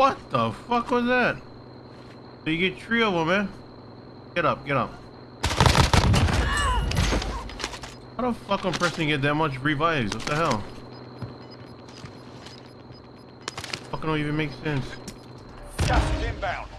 What the fuck was that? So you get three of them, man. Get up, get up. How the fuck I'm pressing get that much revives? What the hell? Fucking don't even make sense. Just inbound.